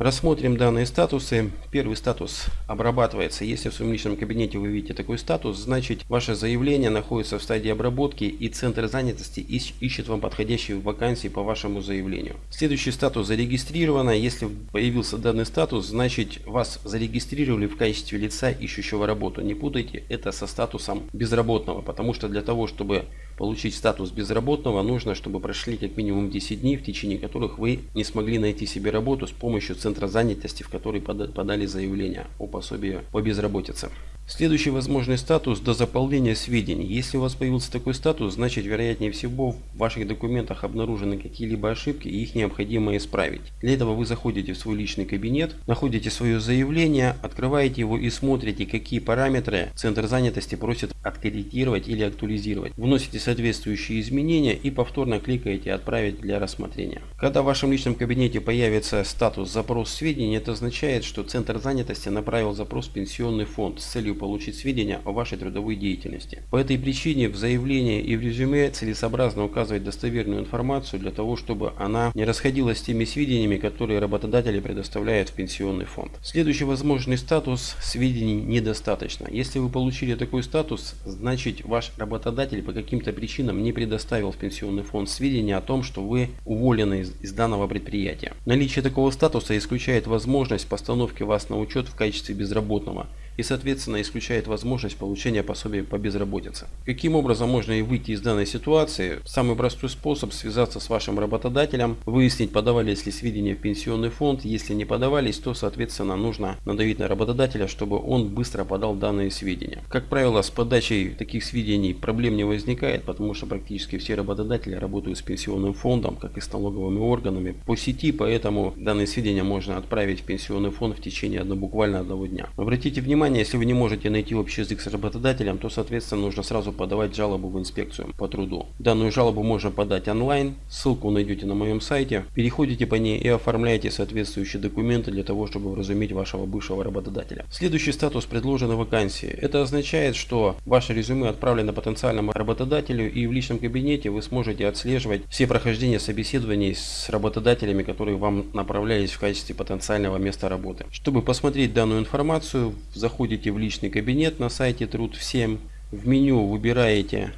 Рассмотрим данные статусы. Первый статус обрабатывается. Если в своем личном кабинете вы видите такой статус, значит ваше заявление находится в стадии обработки и Центр занятости ищет вам подходящие вакансии по вашему заявлению. Следующий статус зарегистрировано. Если появился данный статус, значит вас зарегистрировали в качестве лица, ищущего работу. Не путайте это со статусом безработного, потому что для того, чтобы получить статус безработного, нужно, чтобы прошли как минимум 10 дней, в течение которых вы не смогли найти себе работу с помощью центра занятости, в который подали заявление о пособии по безработице. Следующий возможный статус до заполнения сведений. Если у вас появился такой статус, значит вероятнее всего в ваших документах обнаружены какие-либо ошибки и их необходимо исправить. Для этого вы заходите в свой личный кабинет, находите свое заявление, открываете его и смотрите, какие параметры Центр занятости просит откорректировать или актуализировать. Вносите соответствующие изменения и повторно кликаете «Отправить для рассмотрения». Когда в вашем личном кабинете появится статус «Запрос сведений», это означает, что Центр занятости направил запрос в пенсионный фонд с целью получить сведения о вашей трудовой деятельности. По этой причине в заявлении и в резюме целесообразно указывать достоверную информацию для того, чтобы она не расходилась с теми сведениями, которые работодатели предоставляют в пенсионный фонд. Следующий возможный статус сведений недостаточно. Если вы получили такой статус, значит ваш работодатель по каким-то причинам не предоставил в пенсионный фонд сведения о том, что вы уволены из, из данного предприятия. Наличие такого статуса исключает возможность постановки вас на учет в качестве безработного и соответственно исключает возможность получения пособия по безработице. Каким образом можно и выйти из данной ситуации? Самый простой способ связаться с вашим работодателем, выяснить подавались ли сведения в пенсионный фонд, если не подавались, то соответственно нужно надавить на работодателя, чтобы он быстро подал данные сведения. Как правило с подачей таких сведений проблем не возникает, потому что практически все работодатели работают с пенсионным фондом, как и с налоговыми органами по сети, поэтому данные сведения можно отправить в пенсионный фонд в течение одного, буквально одного дня. Обратите внимание, внимание, если вы не можете найти общий язык с работодателем, то соответственно нужно сразу подавать жалобу в инспекцию по труду. Данную жалобу можно подать онлайн, ссылку найдете на моем сайте. Переходите по ней и оформляйте соответствующие документы для того, чтобы вразумить вашего бывшего работодателя. Следующий статус предложенной вакансии. Это означает, что ваше резюме отправлено потенциальному работодателю и в личном кабинете вы сможете отслеживать все прохождения собеседований с работодателями, которые вам направлялись в качестве потенциального места работы. Чтобы посмотреть данную информацию, заходите заходите в личный кабинет на сайте Труд всем. В меню выбираете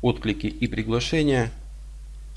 отклики и приглашения.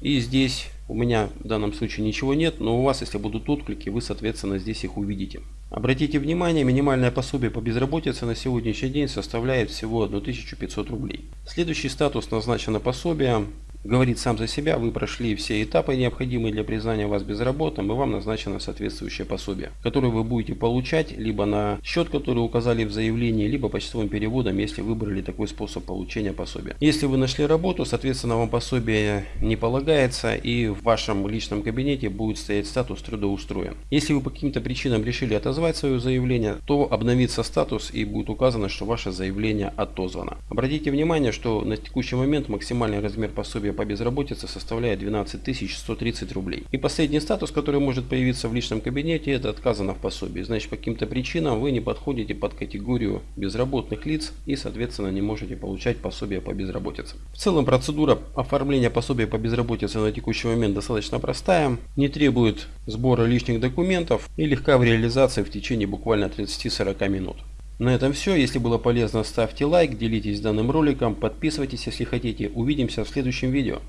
И здесь у меня в данном случае ничего нет, но у вас, если будут отклики, вы, соответственно, здесь их увидите. Обратите внимание, минимальное пособие по безработице на сегодняшний день составляет всего 1500 рублей. Следующий статус назначено пособие говорит сам за себя, вы прошли все этапы, необходимые для признания вас безработным, и вам назначено соответствующее пособие, которое вы будете получать либо на счет, который указали в заявлении, либо почтовым переводом, если выбрали такой способ получения пособия. Если вы нашли работу, соответственно, вам пособие не полагается, и в вашем личном кабинете будет стоять статус трудоустроен. Если вы по каким-то причинам решили отозвать свое заявление, то обновится статус и будет указано, что ваше заявление отозвано. Обратите внимание, что на текущий момент максимальный размер пособия по безработице составляет 12 130 рублей. И последний статус, который может появиться в личном кабинете, это отказано в пособии. Значит, по каким-то причинам вы не подходите под категорию безработных лиц и, соответственно, не можете получать пособие по безработице. В целом, процедура оформления пособия по безработице на текущий момент достаточно простая, не требует сбора лишних документов и легка в реализации в течение буквально 30-40 минут. На этом все. Если было полезно, ставьте лайк, делитесь данным роликом, подписывайтесь, если хотите. Увидимся в следующем видео.